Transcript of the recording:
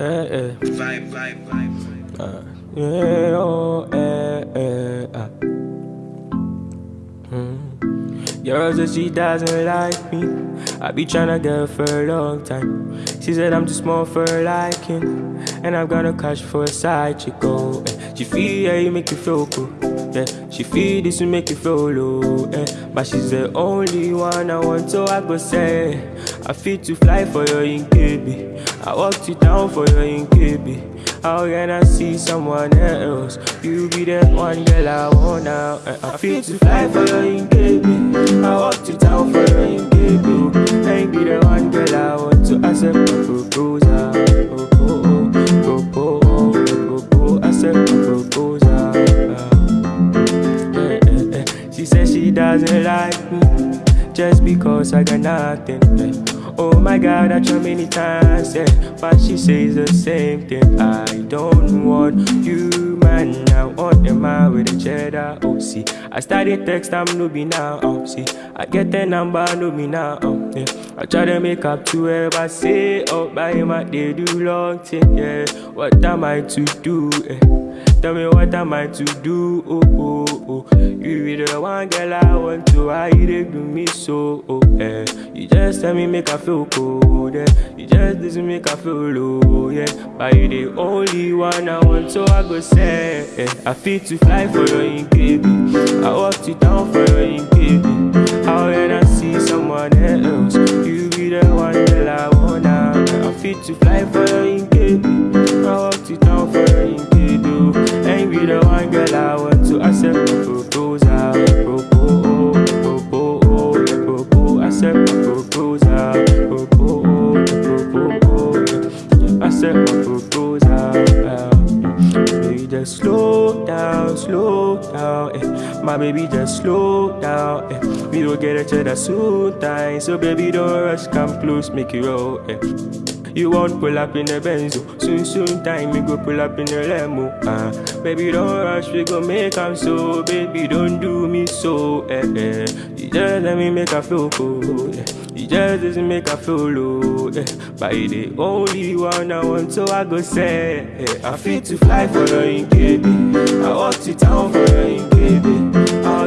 Eh, eh. Vibe, vibe, vibe. Uh, yeah, oh, eh, eh, ah. Hmm. Girl said she doesn't like me. I be tryna get her for a long time. She said I'm too small for her liking. And I'm gonna catch for a side chick. Oh, eh. She feel yeah, you make you feel cool. Yeah, she feel this will make you feel low. Eh. But she's the only one I want, so I go say I feel to fly for your in KB. I walked you down for your in KB. How can I see someone else? You be the one girl I want now. Eh, I feel to fly for your in KB. I walked you down doesn't like me just because I got nothing. eh. Oh my God, I try many times, yeah, but she says the same thing. I don't want you, man. I want a man with a cheddar. Oh, see, I started text, I'm no be now. Oh, see, I get the number, no be now. Oh, yeah. I try to make up to but say, oh, by my they do long thing, yeah. What am I to do? Eh? Tell me what am I to do? Oh, oh, oh. The one girl I want to. You dey do me so? Oh, eh. You just tell me make I feel cold. Yeah. You just listen make I feel low. Yeah. But you the only one I want, so I go say. Eh. I feel to fly for your KB. I walked you down for your KB. How when I see someone else, you be the one girl I want now. I feel to fly for your in just slow down, slow down. Eh. My baby, just slow down. Eh. We don't get each other soon time, so baby, don't rush, come close, make it roll. Eh. You won't pull up in a Benzo Soon, soon time, we go pull up in the limo uh. Baby, don't rush, we go make am so Baby, don't do me so eh, eh. You just let me make her feel cool yeah. You just doesn't make her feel low yeah. But you the only one I want, so I go say eh. I feel to fly for in KB I walk to town for her in KB How